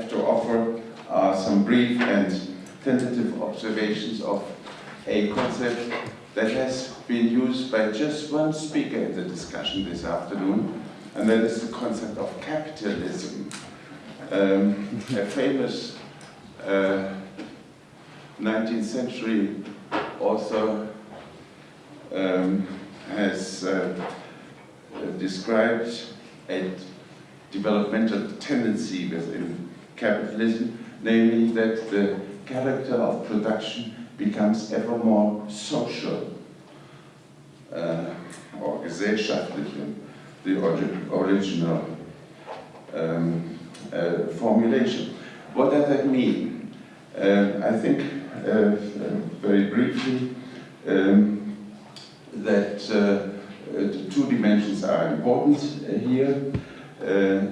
have to offer are some brief and tentative observations of a concept that has been used by just one speaker in the discussion this afternoon, and that is the concept of capitalism. Um, a famous uh, 19th century author um, has uh, described a developmental tendency within capitalism, namely that the character of production becomes ever more social uh, or gesellschaftlich, the original um, uh, formulation. What does that mean? Uh, I think uh, very briefly um, that two dimensions are important here.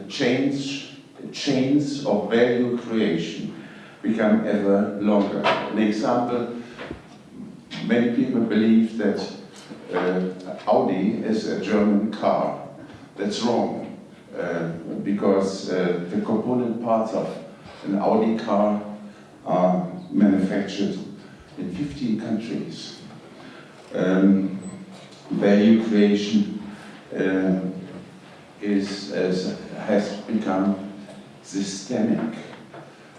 chains, chains of value creation become ever longer. An example, many people believe that uh, Audi is a German car. That's wrong. Uh, because uh, the component parts of an Audi car are manufactured in 15 countries. Um, value creation uh, is, has become systemic.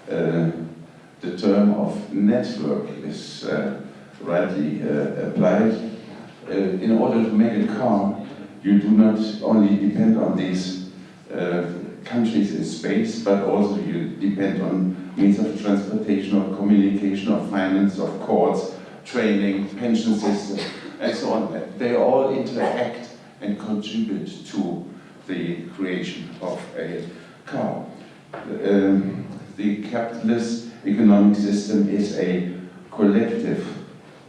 Uh, the term of network is uh, rightly uh, applied. in order to make a car, you do not only depend on these uh, countries in space, but also you depend on means of transportation, of communication, of finance, of courts, training, pension system, and so on. They all interact and contribute to the creation of a car. Um, the capitalist economic system is a collective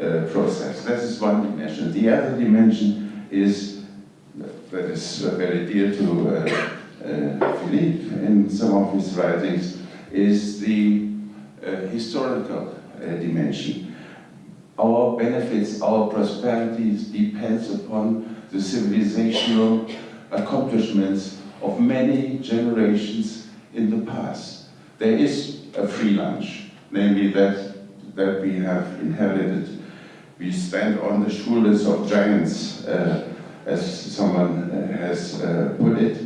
uh, process. That is one dimension. The other dimension is, that is very dear to uh, uh, Philippe in some of his writings is the uh, historical uh, dimension. Our benefits, our prosperities depends upon the civilizational accomplishments of many generations in the past. There is a free lunch, namely that, that we have inherited. We stand on the shoulders of giants, uh, as someone uh, has uh, put it.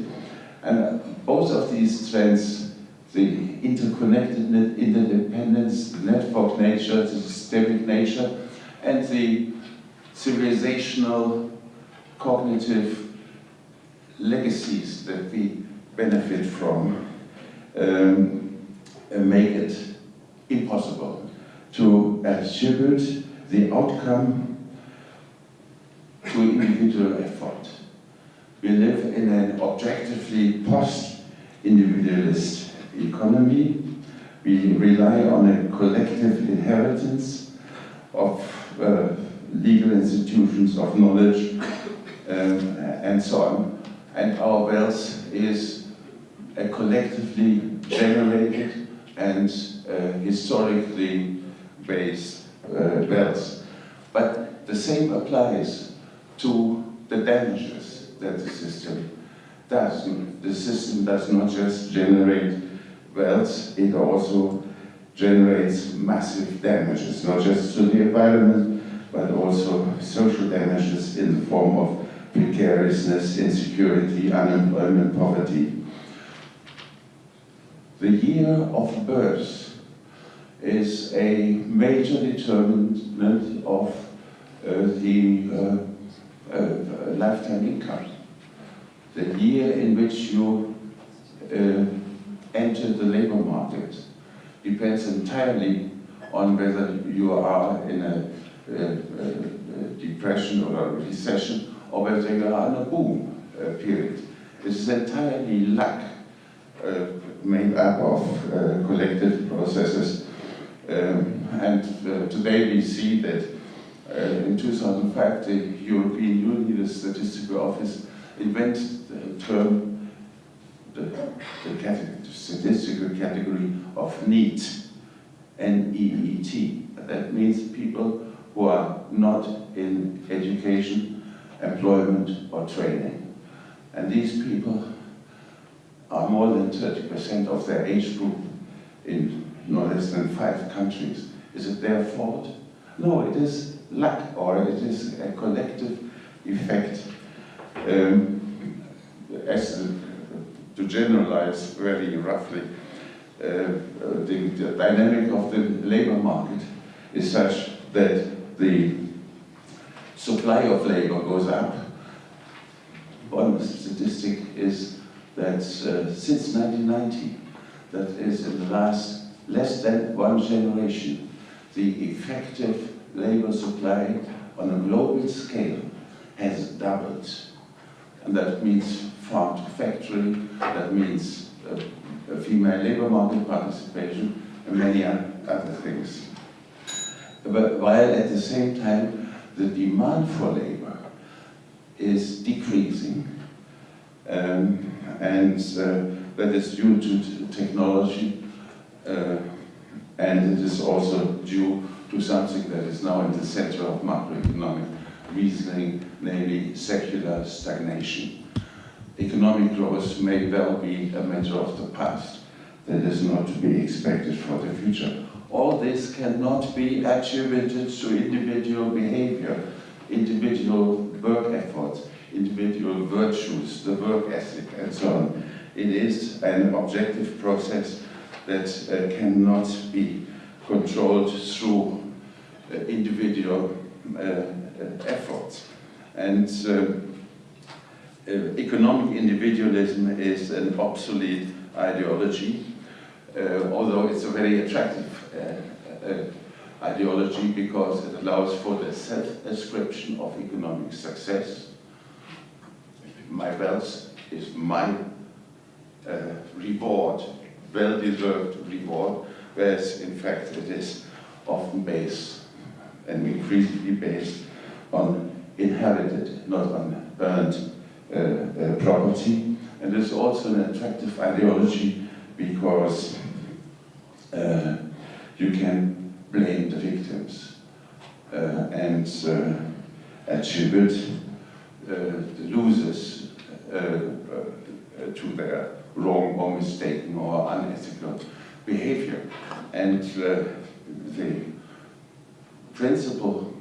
And both of these trends, the interconnectedness, interdependence, the network nature, the systemic nature, and the civilizational cognitive legacies that we benefit from um, make it impossible to attribute the outcome to individual effort. We live in an objectively post-individualist economy. We rely on a collective inheritance of uh, legal institutions, of knowledge, um, and so on. And our wealth is a collectively generated and uh, historically based uh, wealth. But the same applies to the damages that the system does. The system does not just generate wealth, it also generates massive damages, not just to the environment, but also social damages in the form of precariousness, insecurity, unemployment, poverty. The year of birth is a major determinant of uh, the uh, uh, lifetime income the year in which you uh, enter the labor market depends entirely on whether you are in a, a, a depression or a recession or whether you are in a boom uh, period. This is entirely luck uh, made up of uh, collective processes. Um, and uh, today we see that uh, in 2005 the European Union, the Statistical Office, invented the term, the, the, category, statistical category of NEET, N-E-E-T. That means people who are not in education, employment or training. And these people are more than 30% of their age group in no less than five countries. Is it their fault? No, it is luck or it is a collective effect. Um, as to generalize very roughly, uh, the, the dynamic of the labor market is such that the supply of labor goes up. One statistic is that uh, since 1990, that is in the last less than one generation, the effective labor supply on a global scale has doubled. And that means farm to factory, that means uh, female labor market participation, and many other things. But while at the same time, the demand for labor is decreasing, um, and uh, that is due to technology, uh, and it is also due to something that is now in the center of macroeconomic reasoning, namely secular stagnation. Economic growth may well be a matter of the past that is not to be expected for the future. All this cannot be attributed to individual behavior, individual work efforts, individual virtues, the work ethic, and so on. It is an objective process that uh, cannot be controlled through uh, individual uh, efforts. And uh, economic individualism is an obsolete ideology, although it's a very attractive ideology because it allows for the self-ascription of economic success. My wealth is my uh, reward, well-deserved reward, whereas in fact it is often based and increasingly based on inherited, not on earned uh, uh, property. And it's also an attractive ideology because uh, you can blame the victims uh, and uh, attribute Uh, losers uh, uh, to their wrong or mistaken or unethical behavior. And the principal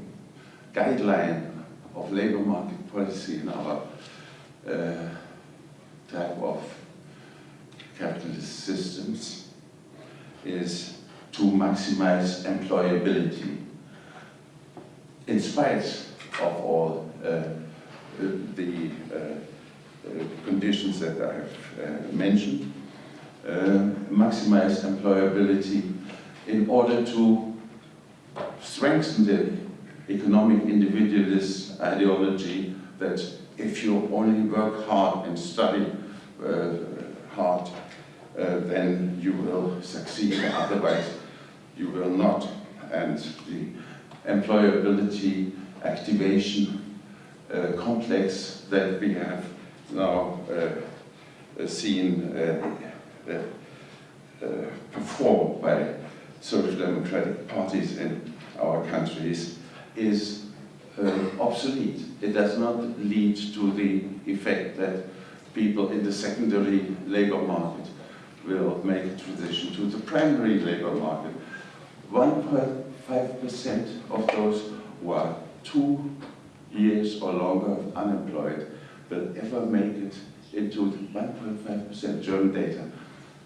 guideline of labor market policy in our uh, type of capitalist systems is to maximize employability in spite of all uh, the uh, uh conditions that I have uh, mentioned, maximize employability in order to strengthen the economic individualist ideology that if you only work hard and study hard, uh, then you will succeed, otherwise you will not. And the employability activation complex that we have now uh, seen uh, uh, performed by social democratic parties in our countries is uh, obsolete. It does not lead to the effect that people in the secondary labor market will make a transition to the primary labor market. 1.5% of those who are two years or longer unemployed will ever make it into 1.5% German data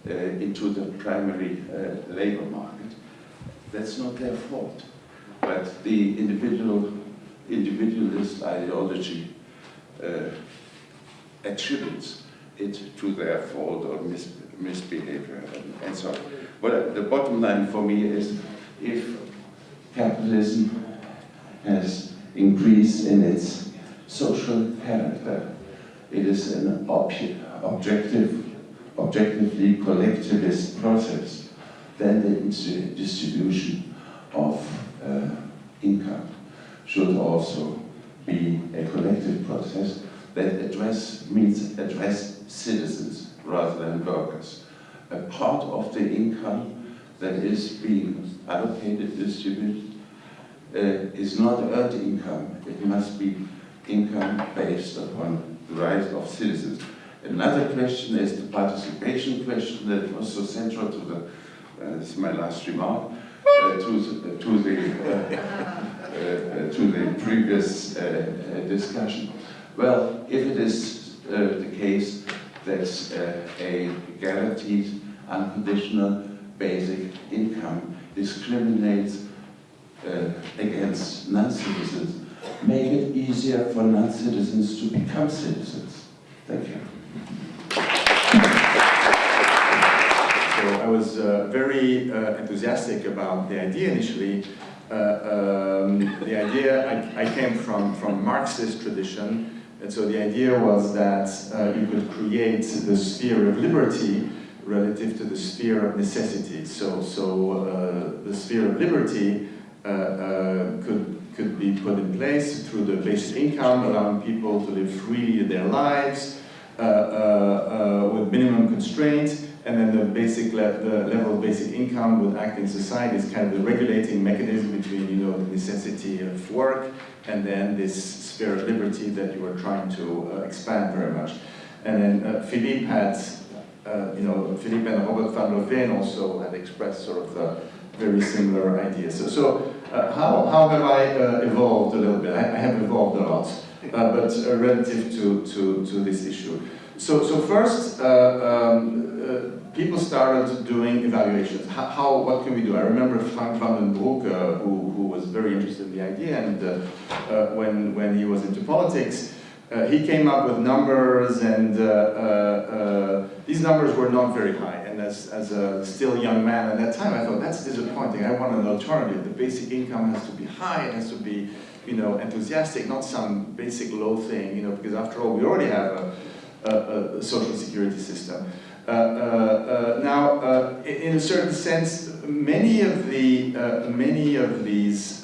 uh, into the primary uh, labor market. That's not their fault. But the individual, individualist ideology uh, attributes it to their fault or mis misbehavior and, and so on. But the bottom line for me is if capitalism has increased in its social character, it is an ob objective, objectively collectivist process, then the distribution of uh, income should also be a collective process that address means address citizens rather than workers. A part of the income that is being allocated, distributed, is not earned income. It must be income based upon the rights of citizens. Another question is the participation question that was so central to the and this is my last remark, uh, to, the, to, the, uh, uh, to the previous discussion. Well, if it is the case that a guaranteed unconditional basic income discriminates uh, against non-citizens, make it easier for non-citizens to become citizens. Thank you. So I was uh, very uh, enthusiastic about the idea initially. Uh, um, the idea, I, I, came from, from Marxist tradition, and so the idea was that uh, you could create the sphere of liberty relative to the sphere of necessity. So, so uh, the sphere of liberty uh, uh, could, could be put in place through the basic income, allowing people to live freely their lives uh, with minimum constraints, and then the basic le the level of basic income would act in society as kind of the regulating mechanism between you know the necessity of work and then this sphere of liberty that you were trying to uh, expand very much. And then uh, Philippe had, uh, you know, Philippe and Robert van Louvain also had expressed sort of very similar ideas. So, so uh, how, how have I uh, evolved a little bit? I, I have evolved a lot, uh, but uh, relative to, to, to this issue. So, so first, uh, um, uh, people started doing evaluations. How, how, what can we do? I remember Frank Vandenbroucke, who, who was very interested in the idea, and when, when he was into politics, he came up with numbers and these numbers were not very high and as, as a still young man at that time I thought that's disappointing, I want an alternative. The basic income has to be high, it has to be you know, enthusiastic, not some basic low thing, you know, because after all we already have a, a, a social security system. Uh, uh, uh, now, in a certain sense, many of the many of these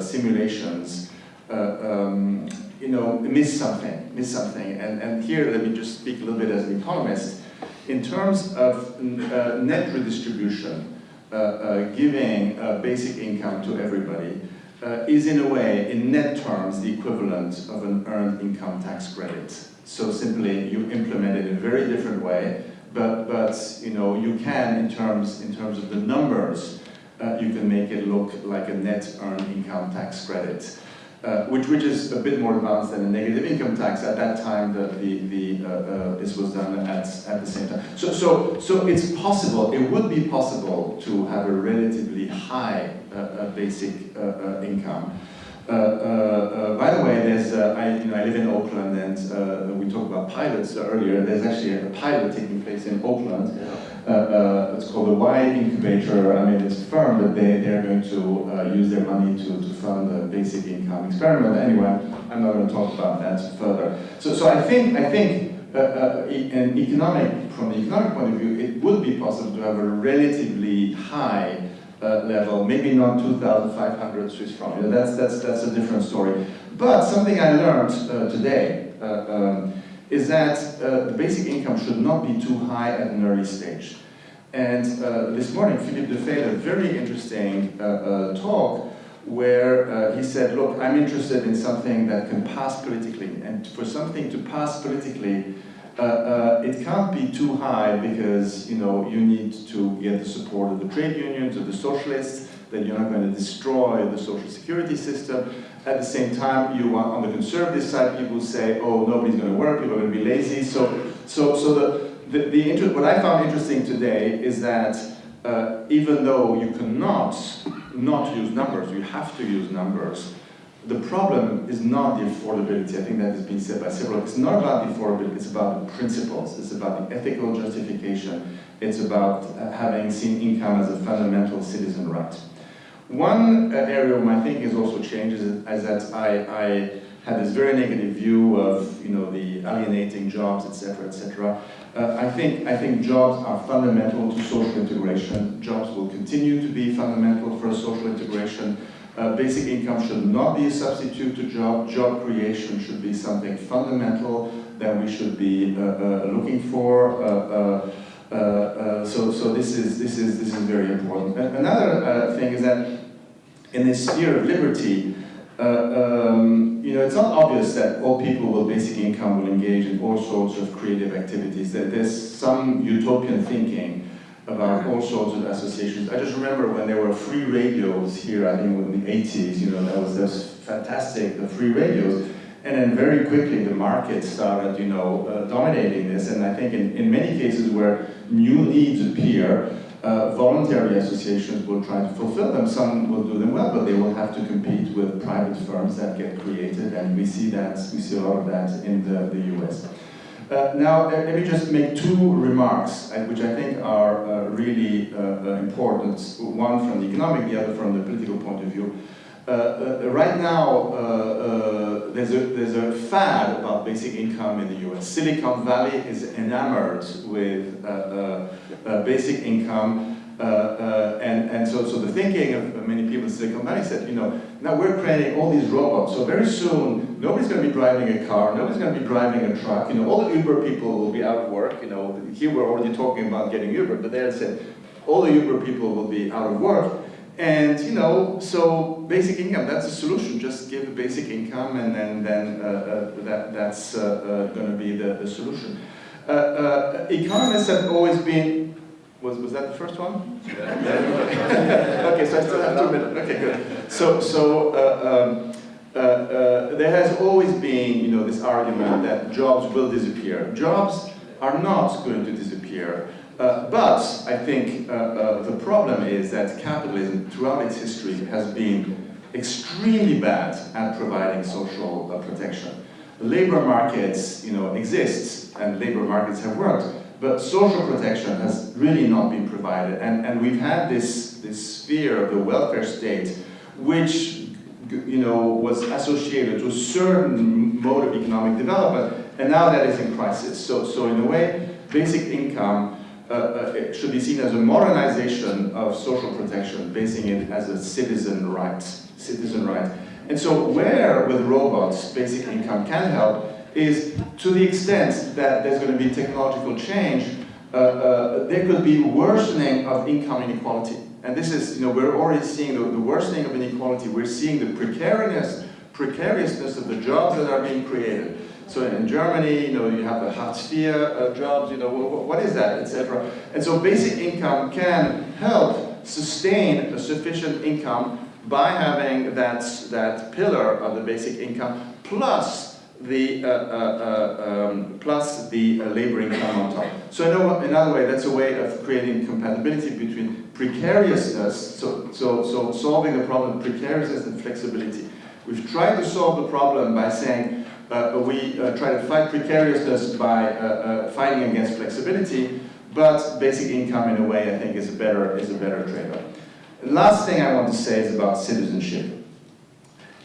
simulations um, you know, miss something, miss something. And, and here, let me just speak a little bit as an economist. In terms of uh, net redistribution, uh, uh, giving basic income to everybody uh, is in a way, in net terms, the equivalent of an earned income tax credit. So simply, you implement it in a very different way, but, but you know, you can, in terms, in terms of the numbers, uh, you can make it look like a net earned income tax credit uh, which, which is a bit more advanced than a negative income tax. At that time, the, the, the, uh, uh, this was done at, at the same time. So, so, so it's possible, it would be possible to have a relatively high uh, uh, basic income. by the way, there's, I, you know, I live in Oakland and we talked about pilots earlier. There's actually a pilot taking place in Oakland. Yeah uh, uh, it's called the Y Incubator. I mean, it's a firm, but they, they're going to uh, use their money to, to fund a basic income experiment. Anyway, I'm not going to talk about that further. So, so I think, I think uh, uh, an economic, from the economic point of view, it would be possible to have a relatively high uh, level, maybe not 2,500 Swiss francs. You know, that's, that's, that's a different story. But something I learned today, um, is that uh, the basic income should not be too high at an early stage. And uh, this morning, Philippe Defeyt had a very interesting uh, uh talk where uh, he said, look, I'm interested in something that can pass politically. And for something to pass politically, uh, it can't be too high because you know you need to get the support of the trade unions, of the socialists, that you're not going to destroy the social security system. At the same time, you want, on the conservative side, people say, oh, nobody's going to work, people are going to be lazy. So, so, so the, the, the inter what I found interesting today is that uh, even though you cannot not use numbers, you have to use numbers, the problem is not the affordability. I think that has been said by several. It's not about the affordability, it's about the principles. It's about the ethical justification. It's about uh, having seen income as a fundamental citizen right. One uh, area of my thinking has also changed is, that I, I had this very negative view of you know the alienating jobs, etc., etc. Uh, I think I think jobs are fundamental to social integration. Jobs will continue to be fundamental for social integration. Uh, basic income should not be a substitute to job. Job creation should be something fundamental that we should be uh, uh looking for. Uh, uh, so, so this is this is this is very important. Another uh, thing is that in this sphere of liberty, um, you know, it's not obvious that all people with basic income will engage in all sorts of creative activities. That there's some utopian thinking about all sorts of associations. I just remember when there were free radios here, I think in the 80s, you know, that was, was fantastic, the free radios. And then very quickly the market started, you know, uh, dominating this. And I think in, in many cases where new needs appear, uh, voluntary associations will try to fulfill them. Some will do them well, but they will have to compete with private firms that get created. And we see that, we see a lot of that in the, the US. Uh, now, let me just make two remarks, uh, which I think are uh, really uh, uh, important, one from the economic, the other from the political point of view. Uh, right now, there's, a, there's a fad about basic income in the US. Silicon Valley is enamored with basic income uh, uh, and, and so, so the thinking of many people in Silicon Valley said, you know, now we're creating all these robots, so very soon nobody's going to be driving a car, nobody's going to be driving a truck, you know, all the Uber people will be out of work, you know, here we're already talking about getting Uber, but they said all the Uber people will be out of work, and you know, so basic income, that's a solution. Just give a basic income and then, then uh, uh, that, that's uh, uh going to be the, the solution. Uh, uh, economists have always been was, was that the first one? Yeah. okay, so I still have two minutes. Okay, good. So, so uh, um, uh, uh, there has always been, you know, this argument that jobs will disappear. Jobs are not going to disappear. Uh, but I think uh, uh, the problem is that capitalism, throughout its history, has been extremely bad at providing social protection. Labor markets, you know, exist, and labor markets have worked, but social protection has really not been provided. And, and we've had this, this sphere of the welfare state, which you know, was associated to a certain mode of economic development, and now that is in crisis. So, so in a way, basic income uh, uh, should be seen as a modernization of social protection, basing it as a citizen right, citizen right. And so where with robots basic income can help is to the extent that there's going to be technological change, uh, uh, there could be worsening of income inequality. And this is, you know, we're already seeing the, the worsening of inequality. We're seeing the precariousness, precariousness of the jobs that are being created. So in Germany, you know, you have the Hartz IV uh, jobs, you know, what is that, etc. And so basic income can help sustain a sufficient income by having that, that pillar of the basic income plus the, uh, uh, uh, um, plus the uh, labor income on top. So in, in other way, that's a way of creating compatibility between precariousness, so, so, so solving the problem precariousness and flexibility. We've tried to solve the problem by saying uh, we uh, try to fight precariousness by fighting against flexibility, but basic income in a way I think is a better, is a better trade-off. Last thing I want to say is about citizenship.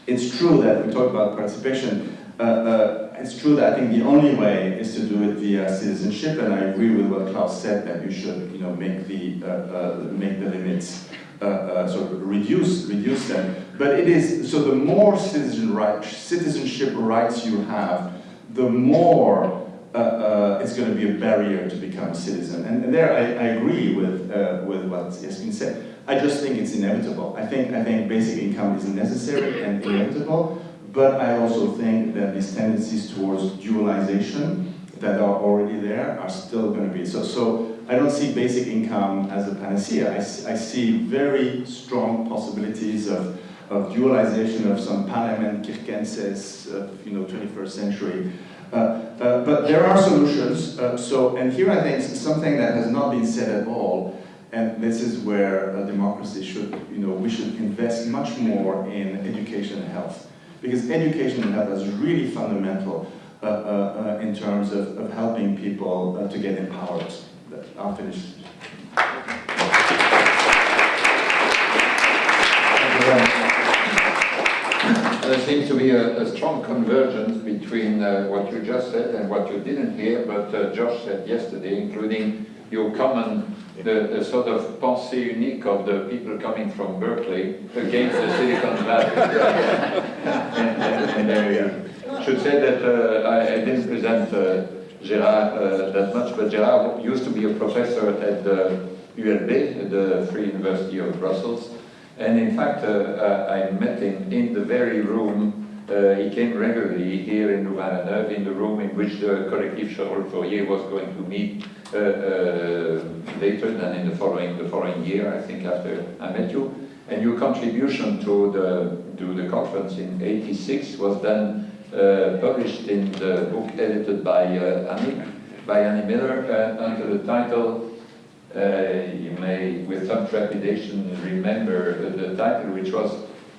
It's true that we talk about participation, uh, uh, it's true that I think the only way is to do it via citizenship, and I agree with what Claus said that you should, you know, make the uh, make the limits sort of reduce reduce them. But it is so the more citizen right, citizenship rights you have, the more uh, uh, it's going to be a barrier to become a citizen. And, and there I, I, agree with, uh, with what Yasmin said. I just think it's inevitable. I think, I think basic income is necessary and inevitable, but I also think that these tendencies towards dualization that are already there are still going to be. So, so I don't see basic income as a panacea. I, I see very strong possibilities of, of dualization of some Parliament Kirkenses of you know, 21st century. Uh, uh, but there are solutions. Uh, so, and here I think something that has not been said at all, and this is where democracy should, you know, we should invest much more in education and health because education and health is really fundamental uh, uh, uh, in terms of, of helping people to get empowered. Finish. There seems to be a, a strong convergence between uh, what you just said and what you didn't hear, but uh, Josh said yesterday, including your common the, the, sort of pensée unique of the people coming from Berkeley against the Silicon Valley. and, and, and I should say that uh, I, I, didn't present uh, Gérard uh, that much, but Gérard used to be a professor at the ULB, the Free University of Brussels. And in fact, uh, uh, I met him in the very room Uh, he came regularly here in Louvain-la-Neuve in the room in which the collective Charles Fourier was going to meet uh, uh, later than in the following, the following year, I think, after I met you. And your contribution to the, to the conference in 86 was then published in the book edited by uh, Annie, by Annie Miller uh, under the title, uh, you may with some trepidation remember the title, which was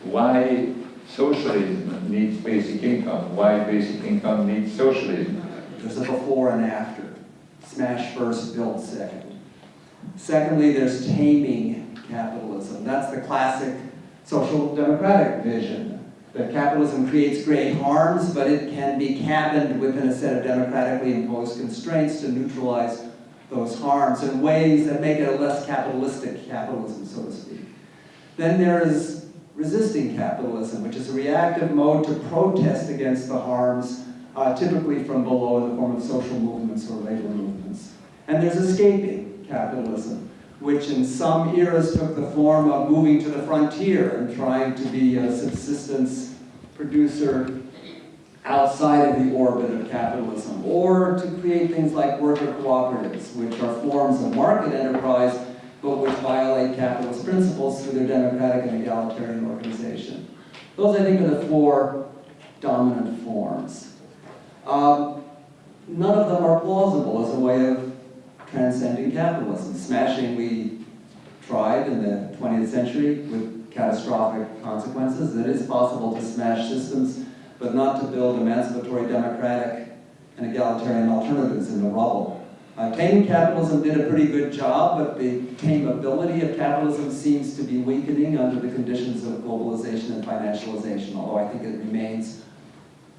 Why Socialism Needs Basic Income, Why Basic Income Needs Socialism. There's a before and after. Smash first, build second. Secondly, there's taming capitalism. That's the classic social democratic vision. That capitalism creates great harms, but it can be cabined within a set of democratically imposed constraints to neutralize those harms in ways that make it a less capitalistic capitalism, so to speak. Then there is resisting capitalism, which is a reactive mode to protest against the harms, uh, typically from below in the form of social movements or labor movements. And there's escaping capitalism, which in some eras took the form of moving to the frontier and trying to be a subsistence producer outside of the orbit of capitalism, or to create things like worker cooperatives, which are forms of market enterprise, but which violate capitalist principles through their democratic and egalitarian organization. Those, I think, are the four dominant forms. Um, none of them are plausible as a way of transcending capitalism. Smashing we tried in the 20th century with catastrophic consequences. It is possible to smash systems but not to build emancipatory, democratic, and egalitarian alternatives in the rubble. Uh, taming capitalism did a pretty good job, but the tameability of capitalism seems to be weakening under the conditions of globalization and financialization, although I think it remains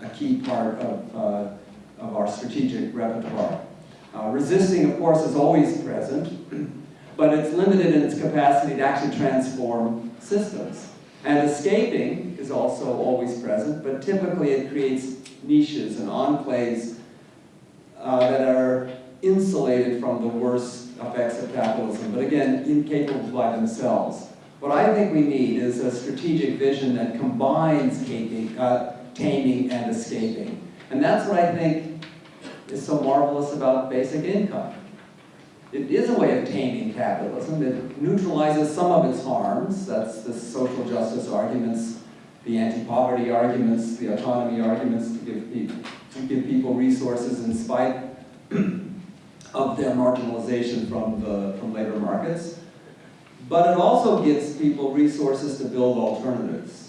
a key part of, uh, of our strategic repertoire. Uh, resisting, of course, is always present, but it's limited in its capacity to actually transform systems. And escaping is also always present, but typically it creates niches and enclaves uh, that are insulated from the worst effects of capitalism, but again, incapable by themselves. What I think we need is a strategic vision that combines caping, uh, taming and escaping. And that's what I think is so marvelous about basic income. It is a way of taming capitalism. It neutralizes some of its harms. That's the social justice arguments, the anti-poverty arguments, the autonomy arguments to give, people, to give people resources in spite of their marginalization from, the, from labor markets. But it also gives people resources to build alternatives.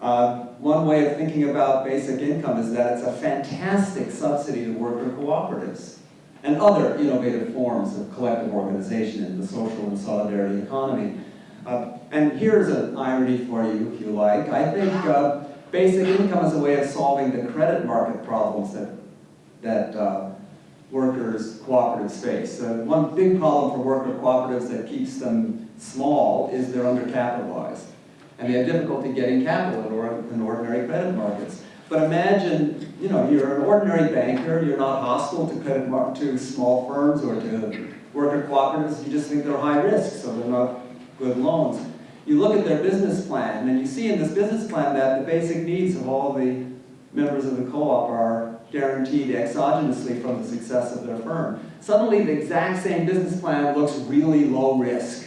Uh, one way of thinking about basic income is that it's a fantastic subsidy to worker cooperatives and other innovative forms of collective organization in the social and solidarity economy. Uh, and here's an irony for you, if you like. I think uh, basic income is a way of solving the credit market problems that, that uh, workers' cooperatives face. Uh, one big problem for worker cooperatives that keeps them small is they're undercapitalized. And they have difficulty getting capital in, or, in ordinary credit markets. But imagine, you know, you're an ordinary banker, you're not hostile to credit to small firms or to worker cooperatives, you just think they're high risk, so they're not good loans. You look at their business plan, and you see in this business plan that the basic needs of all the members of the co-op are guaranteed exogenously from the success of their firm. Suddenly the exact same business plan looks really low risk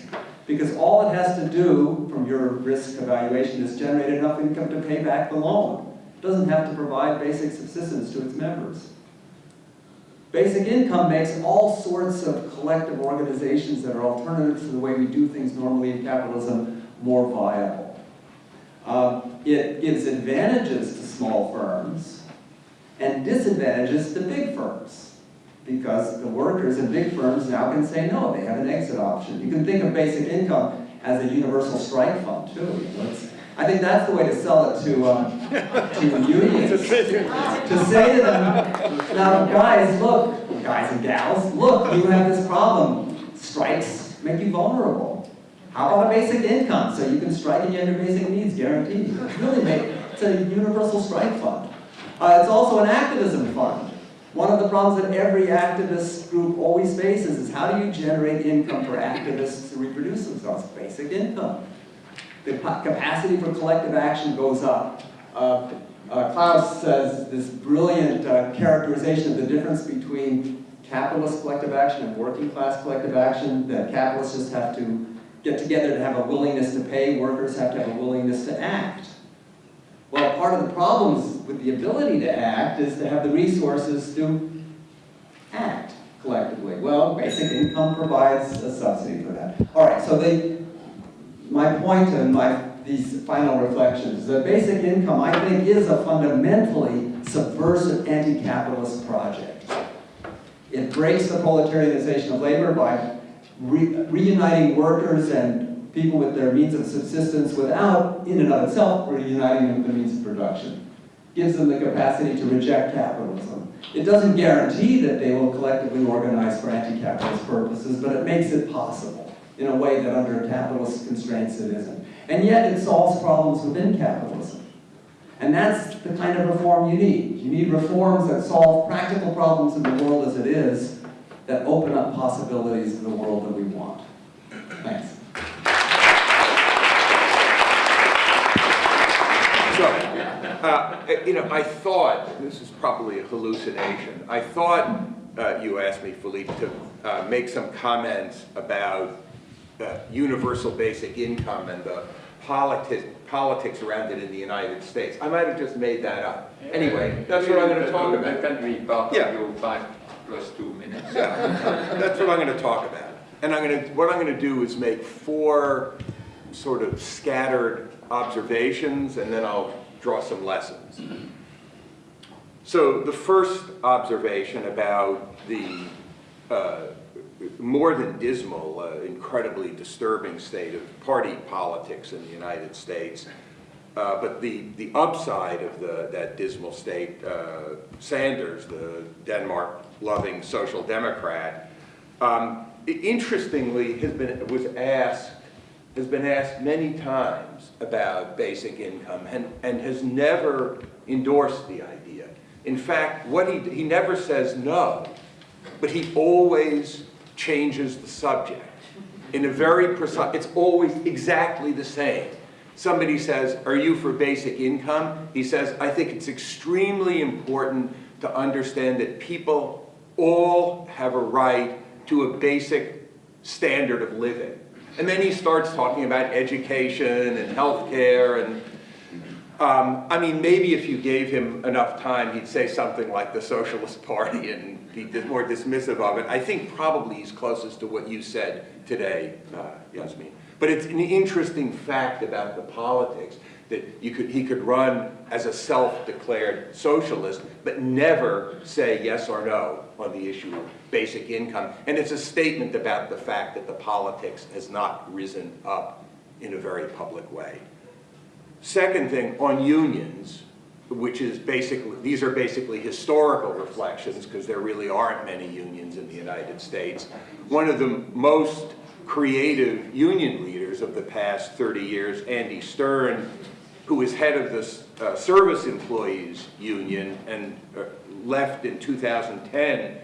because all it has to do from your risk evaluation is generate enough income to pay back the loan It doesn't have to provide basic subsistence to its members. Basic income makes all sorts of collective organizations that are alternatives to the way we do things normally in capitalism more viable. Uh, it gives advantages to small firms and disadvantages to big firms because the workers in big firms now can say no, they have an exit option. You can think of basic income as a universal strike fund too. I think that's the way to sell it to, um, to unions. to say to them, now guys, look, guys and gals, look, you have this problem. Strikes make you vulnerable. How about a basic income so you can strike and you have your basic needs guaranteed? It's really make, it's a universal strike fund. Uh, it's also an activism fund. One of the problems that every activist group always faces is how do you generate income for activists to reproduce themselves? Basic income the capacity for collective action goes up Uh, uh, Claus says this brilliant uh, characterization of the difference between capitalist collective action and working class collective action, that capitalists just have to get together to have a willingness to pay, workers have to have a willingness to act. Well, part of the problems with the ability to act is to have the resources to act collectively. Well, basic income provides a subsidy for that. All right, so they, my point and my, these final reflections, the basic income, I think, is a fundamentally subversive anti-capitalist project. It breaks the proletarianization of labor by re reuniting workers and people with their means of subsistence without, in and of itself, reuniting them with the means of production. Gives them the capacity to reject capitalism. It doesn't guarantee that they will collectively organize for anti-capitalist purposes, but it makes it possible in a way that under capitalist constraints it isn't. And yet it solves problems within capitalism. And that's the kind of reform you need. You need reforms that solve practical problems in the world as it is, that open up possibilities in the world that we want. Thanks. So, uh, you know, I thought, this is probably a hallucination, I thought uh, you asked me, Philippe, to uh, make some comments about uh, universal basic income and the politics, politics around it in the United States. I might have just made that up. Anyway, that's what I'm going to talk about. can be part Yeah. of five plus two minutes. That's what I'm going to talk about. And I'm going to, what I'm going to do is make four sort of scattered observations, and then I'll draw some lessons. So the first observation about the uh, more than dismal, uh, incredibly disturbing state of party politics in the United States, uh, but the, the upside of the, that dismal state, uh, Sanders, the Denmark-loving social democrat, um, interestingly has been, was asked, has been asked many times about basic income and, and has never endorsed the idea. In fact, what he, he never says no, but he always changes the subject in a very precise, it's always exactly the same. Somebody says, are you for basic income? He says, I think it's extremely important to understand that people all have a right to a basic standard of living. And then he starts talking about education and healthcare and um, I mean, maybe if you gave him enough time, he'd say something like the Socialist Party and be more dismissive of it. I think probably he's closest to what you said today, uh, Yasmin. But it's an interesting fact about the politics that you could, he could run as a self-declared socialist, but never say yes or no on the issue of basic income. And it's a statement about the fact that the politics has not risen up in a very public way. Second thing, on unions, which is basically, these are basically historical reflections because there really aren't many unions in the United States. One of the most creative union leaders of the past 30 years, Andy Stern, who is head of the uh, Service Employees Union and uh, left in 2010,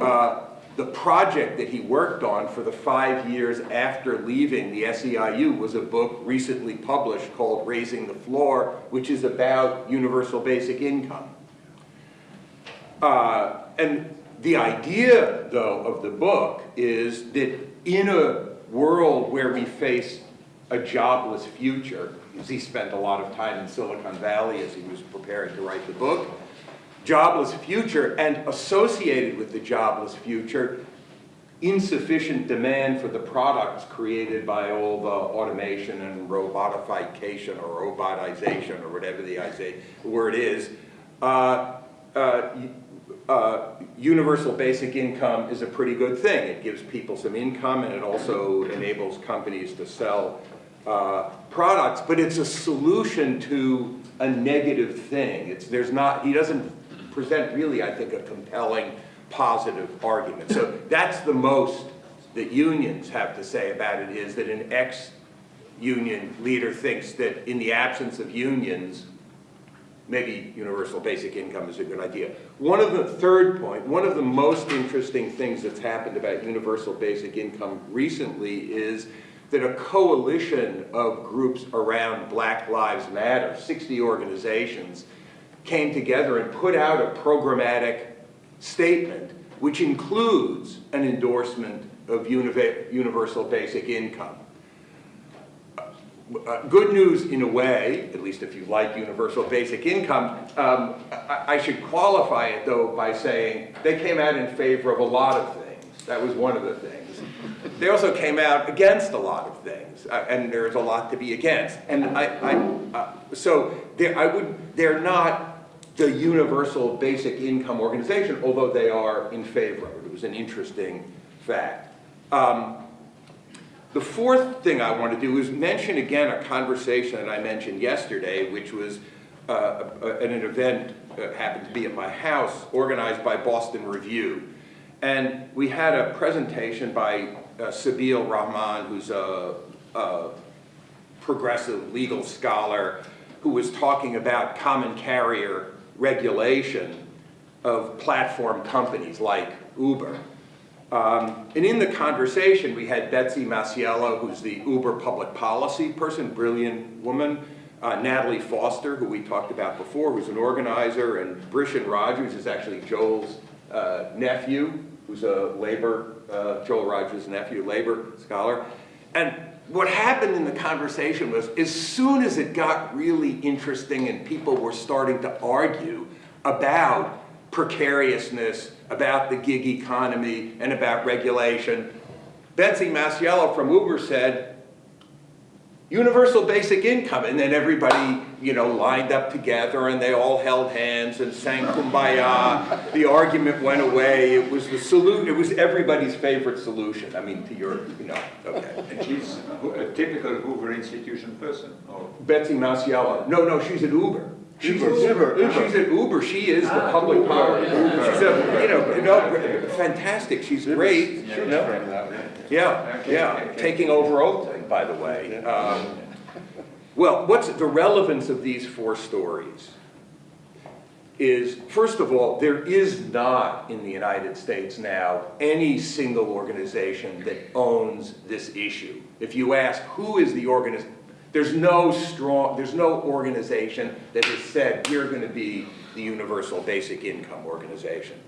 uh, the project that he worked on for the five years after leaving the SEIU was a book recently published called Raising the Floor, which is about universal basic income. Uh, and the idea, though, of the book is that in a world where we face a jobless future, because he spent a lot of time in Silicon Valley as he was preparing to write the book, jobless future and associated with the jobless future, insufficient demand for the products created by all the automation and robotification or robotization or whatever the I say, word is, uh, uh, uh, universal basic income is a pretty good thing. It gives people some income and it also enables companies to sell uh, products, but it's a solution to a negative thing. It's, there's not, he doesn't present really, I think, a compelling positive argument. So that's the most that unions have to say about it is that an ex-union leader thinks that in the absence of unions, maybe universal basic income is a good idea. One of the third point, one of the most interesting things that's happened about universal basic income recently is that a coalition of groups around Black Lives Matter, 60 organizations, came together and put out a programmatic statement which includes an endorsement of universal basic income. Uh, good news in a way, at least if you like universal basic income, um, I, I should qualify it though by saying they came out in favor of a lot of things. That was one of the things. They also came out against a lot of things, uh, and there's a lot to be against. And I, I uh, so they're, I would, they're not the universal basic income organization, although they are in favor of it. It was an interesting fact. Um, the fourth thing I want to do is mention again a conversation that I mentioned yesterday, which was uh, a- an event that happened to be at my house, organized by Boston Review. And we had a presentation by uh, Sabeel Rahman, who's a, a progressive legal scholar, who was talking about common carrier regulation of platform companies like Uber. Um, and in the conversation, we had Betsy Masiello, who's the Uber public policy person, brilliant woman, uh, Natalie Foster, who we talked about before, who's an organizer, and Brishen Rogers is actually Joel's uh, nephew, who's a labor, uh, Joel Rogers' nephew, labor scholar. And what happened in the conversation was, as soon as it got really interesting and people were starting to argue about precariousness, about the gig economy, and about regulation, Betsy Masiello from Uber said, universal basic income, and then everybody, you know, lined up together and they all held hands and sang kumbaya. The argument went away. It was the salute, it was everybody's favorite solution. I mean, to your, you know, okay. And she's a typical Hoover institution person, or? Betsy Masiello. No, no, she's at Uber. She's at Uber, Uber. She's at Uber. She is the Ah, public Uber, power. yeah. She's a, you know, you know, fantastic. She's great. you know. Yeah, Okay, yeah, okay, okay. taking over Oakland, by the way. Um, Well, what's the relevance of these four stories? Is, first of all, there is not in the United States now any single organization that owns this issue. If you ask who is the organization, there's no strong, there's no organization that has said, we're gonna be the universal basic income organization.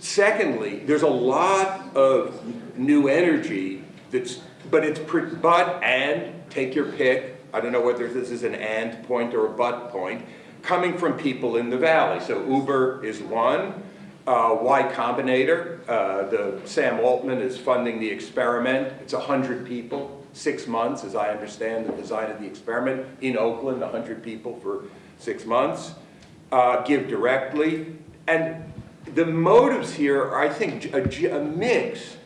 Secondly, there's a lot of new energy that's, but it's, but, and, take your pick, I don't know whether this is an and point or a but point, coming from people in the valley. So Uber is one, uh, Y Combinator, uh, the, Sam Altman is funding the experiment. It's 100 people, six months, as I understand the design of the experiment, in Oakland, 100 people for six months. Uh, GiveDirectly. And the motives here are, I think, a mix,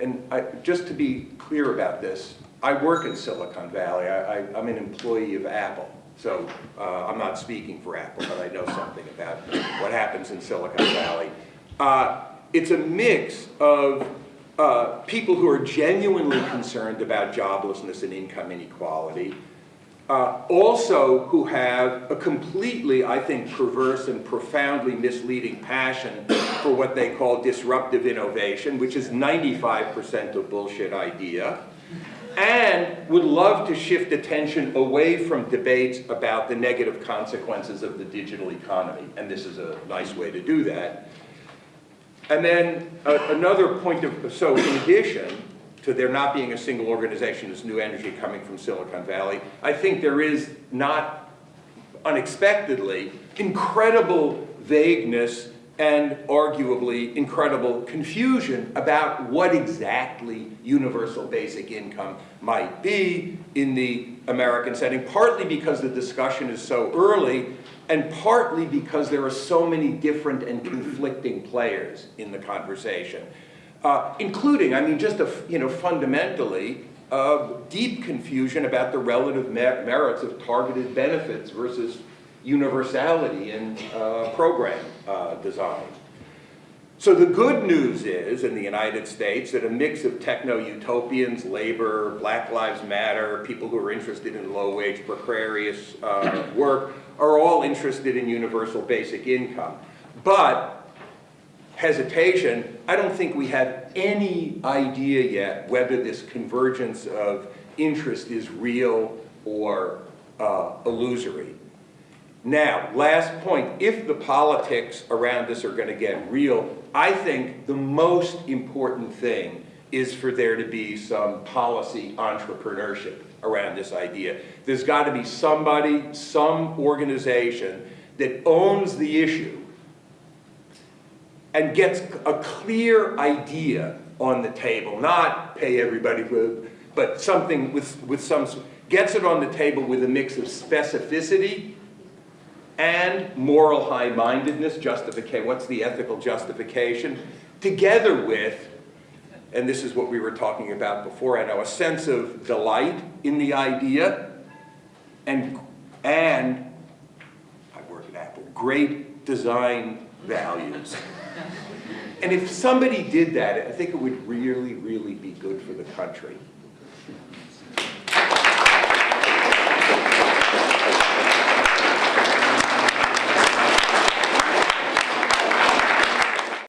and I, just to be clear about this, I work in Silicon Valley. I, I'm an employee of Apple. So uh, I'm not speaking for Apple, but I know something about what happens in Silicon Valley. Uh, it's a mix of uh, people who are genuinely concerned about joblessness and income inequality, uh, also who have a completely, I think, perverse and profoundly misleading passion for what they call disruptive innovation, which is 95% a bullshit idea, and would love to shift attention away from debates about the negative consequences of the digital economy, and this is a nice way to do that. And then uh, another point of, so in addition to there not being a single organization, this new energy coming from Silicon Valley, I think there is not unexpectedly incredible vagueness and arguably incredible confusion about what exactly universal basic income might be in the American setting, partly because the discussion is so early and partly because there are so many different and conflicting players in the conversation. Uh, including, I mean, just a, you know, fundamentally, uh, deep confusion about the relative mer- merits of targeted benefits versus universality in uh, program uh, design. So the good news is, in the United States, that a mix of techno-utopians, labor, Black Lives Matter, people who are interested in low-wage, precarious uh, work, are all interested in universal basic income. But hesitation, I don't think we have any idea yet whether this convergence of interest is real or uh, illusory. Now, last point, if the politics around this are gonna get real, I think the most important thing is for there to be some policy entrepreneurship around this idea. There's gotta be somebody, some organization that owns the issue and gets a clear idea on the table, not pay everybody but something with, with some, gets it on the table with a mix of specificity and moral high-mindedness, justification, what's the ethical justification, together with, and this is what we were talking about before, I know, a sense of delight in the idea and, and, I work at Apple, great design values. And if somebody did that, I think it would really, really be good for the country.